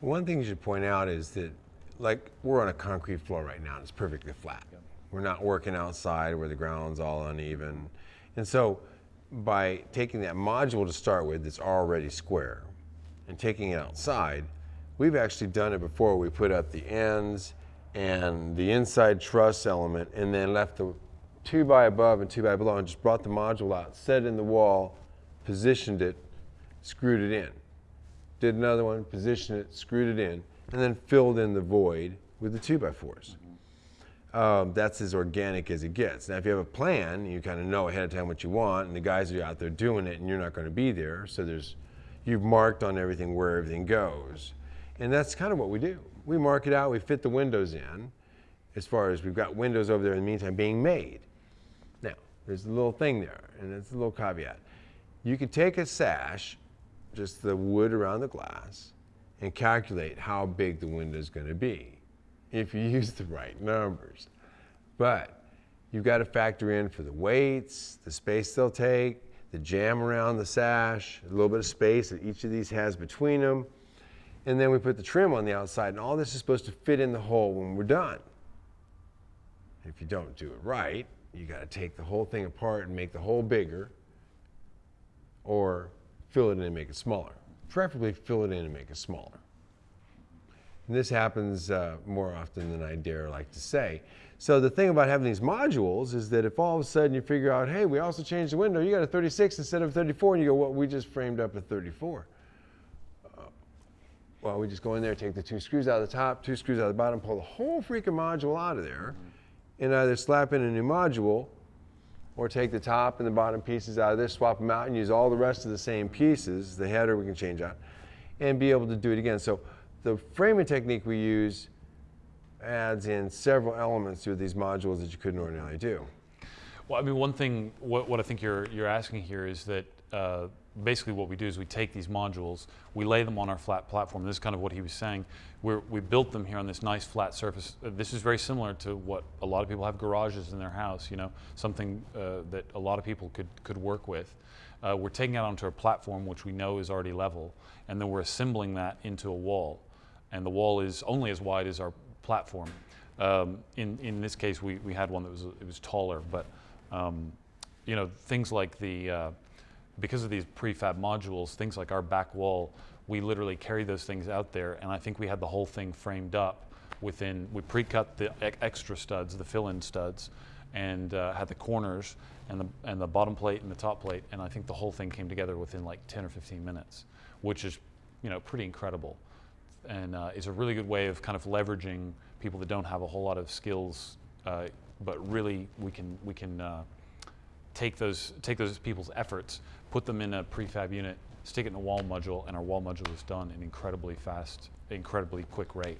One thing you should point out is that, like, we're on a concrete floor right now, and it's perfectly flat. We're not working outside where the ground's all uneven. And so, by taking that module to start with that's already square and taking it outside, we've actually done it before. We put up the ends and the inside truss element and then left the two by above and two by below and just brought the module out, set it in the wall, positioned it, screwed it in. Did another one, positioned it, screwed it in, and then filled in the void with the two by 4s um, that's as organic as it gets. Now, if you have a plan, you kind of know ahead of time what you want, and the guys are out there doing it, and you're not going to be there. So there's, you've marked on everything where everything goes, and that's kind of what we do. We mark it out. We fit the windows in, as far as we've got windows over there in the meantime being made. Now, there's a little thing there, and it's a little caveat. You could take a sash, just the wood around the glass, and calculate how big the window is going to be if you use the right numbers. But you've got to factor in for the weights, the space they'll take, the jamb around the sash, a little bit of space that each of these has between them. And then we put the trim on the outside, and all this is supposed to fit in the hole when we're done. If you don't do it right, you got to take the whole thing apart and make the hole bigger, or fill it in and make it smaller. Preferably fill it in and make it smaller. And this happens uh, more often than I dare like to say. So the thing about having these modules is that if all of a sudden you figure out, hey, we also changed the window, you got a 36 instead of 34, and you go, well, we just framed up a 34. Uh, well, we just go in there, take the two screws out of the top, two screws out of the bottom, pull the whole freaking module out of there, and either slap in a new module or take the top and the bottom pieces out of this, swap them out, and use all the rest of the same pieces. The header we can change out, and be able to do it again. So the framing technique we use adds in several elements to these modules that you couldn't ordinarily do. Well, I mean, one thing, what, what I think you're, you're asking here is that uh, basically what we do is we take these modules, we lay them on our flat platform. This is kind of what he was saying. We're, we built them here on this nice flat surface. Uh, this is very similar to what a lot of people have garages in their house, you know, something uh, that a lot of people could, could work with. Uh, we're taking it onto a platform which we know is already level, and then we're assembling that into a wall and the wall is only as wide as our platform. Um, in, in this case, we, we had one that was, it was taller, but um, you know, things like the, uh, because of these prefab modules, things like our back wall, we literally carry those things out there, and I think we had the whole thing framed up within, we pre-cut the extra studs, the fill-in studs, and uh, had the corners and the, and the bottom plate and the top plate, and I think the whole thing came together within like 10 or 15 minutes, which is, you know, pretty incredible. And uh, is a really good way of kind of leveraging people that don't have a whole lot of skills, uh, but really we can we can uh, take those take those people's efforts, put them in a prefab unit, stick it in a wall module, and our wall module is done in incredibly fast, incredibly quick rate.